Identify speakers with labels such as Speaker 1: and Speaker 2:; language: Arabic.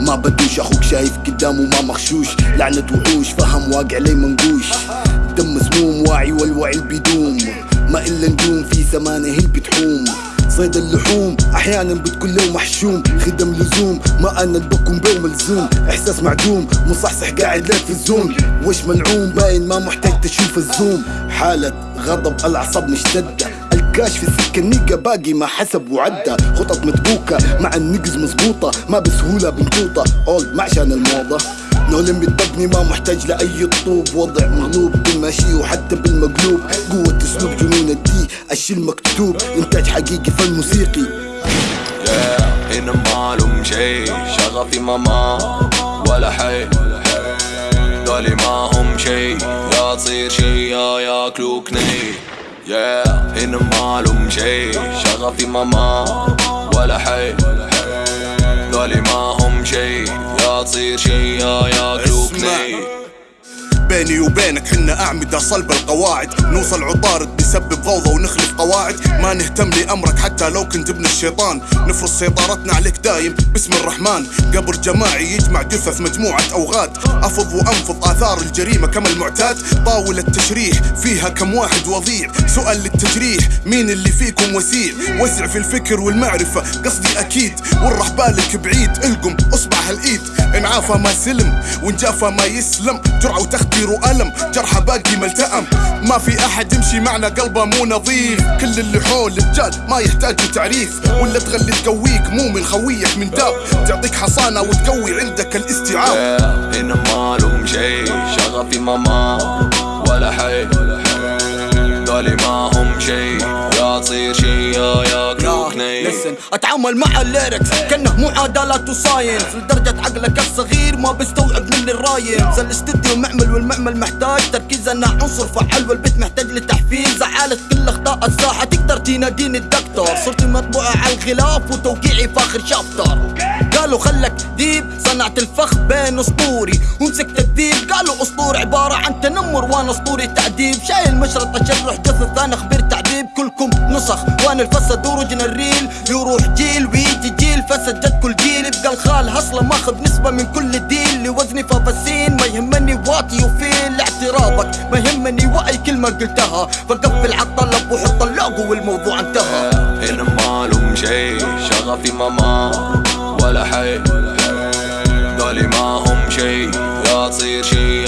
Speaker 1: ما بدوش أخوك شايف قدامه ما مخشوش لعنة وحوش فهم واقع لي منقوش دم مسموم واعي والوعي بيدوم ما إلا نجوم في سمانه هي بتحوم. صيد اللحوم أحيانا بتكون له محشوم. خدم لزوم ما أنا البكم بيه ملزوم إحساس معدوم مصحصح قاعد لك في الزوم. وش منعوم؟ باين ما محتاج تشوف الزوم. حالة غضب الأعصاب مشتدة. الكاش في السكة النيقة باقي ما حسب وعدى خطط مدبوكة مع النقز مزبوطة ما بسهولة بنطوطة. اولد ما عشان الموضة. نولم بتبني ما محتاج لأي طوب وضع مغلوب بالماشي وحتى بالمقلوب. قوة أسلوب جنون الدي الشي المكتوب إنتاج حقيقي فن موسيقي.
Speaker 2: هنا معلوم شي شغفي ماما ولا حي. دولي ما هم شي يا تصير شي يا ياكلوك ني. Yeah. هنا معلوم شي شغفي ماما ولا حي دولي ما هم شي يا تصير شي
Speaker 3: بيني وبينك حنا أعمدة صلب القواعد. نوصل عطارد بسبب فوضى ونخلف قواعد. ما نهتم لأمرك حتى لو كنت ابن الشيطان. نفرض سيطرتنا عليك دايم باسم الرحمن. قبر جماعي يجمع جثث مجموعة أوغاد. أفض وأنفض آثار الجريمة كما المعتاد. طاولة تشريح فيها كم واحد وضيع. سؤال للتجريح مين اللي فيكم وسيع؟ وسع في الفكر والمعرفة قصدي أكيد. والرح بالك بعيد القم أصبع هالإيد. إن عافى ما سلم وإن جافى ما يسلم. جرعة وتخدير وألم جرحه باقي ملتأم ما في أحد يمشي معنا قلبه مو نظيف. كل اللي حول رجال ما يحتاجوا تعريف ولا تغلي تقويك مو من خويك من داب. تعطيك حصانة وتقوي عندك الاستيعاب.
Speaker 2: هنا معلوم شي شغفي ماما ولا حي. دولي ما هم شي
Speaker 4: أتعامل مع الليركس كأنه معادلات وساينس لدرجة عقلك الصغير ما بيستوعب مني الراين زي الاستديو معمل والمعمل محتاج تركيز. أنا عنصر فعال والبيت محتاج لتحفيز. زعالة كل أخطاء الساحة. تقدر تناديني الدكتور. صرت مطبوعة على الغلاف وتوقيعي فاخر شابتر. قالوا خلك ديب. صنعت الفخ بين أسطوري ومسكت الديب. قالوا اسطور عبارة عن تنمر وأنا أسطوري تعذيب شايل مشرط تشرح جثث أنا خبير تعذيب كلكم نسخ وأنا الفسد ورجنا الريل. يروح جيل ويجي جيل فسد جد كل جيل. يبقى الخال هصله ماخذ نسبة من كل ديل. لوزني فبسين ما يهمني واطي وفيل. اعتراضك ما يهمني واي كلمة قلتها. فقفل عالطلب وحط اللوجو والموضوع انتهى.
Speaker 2: هنا معلوم شي شغفي ماما ولا حي. دولي ما هم شي يا تصير شي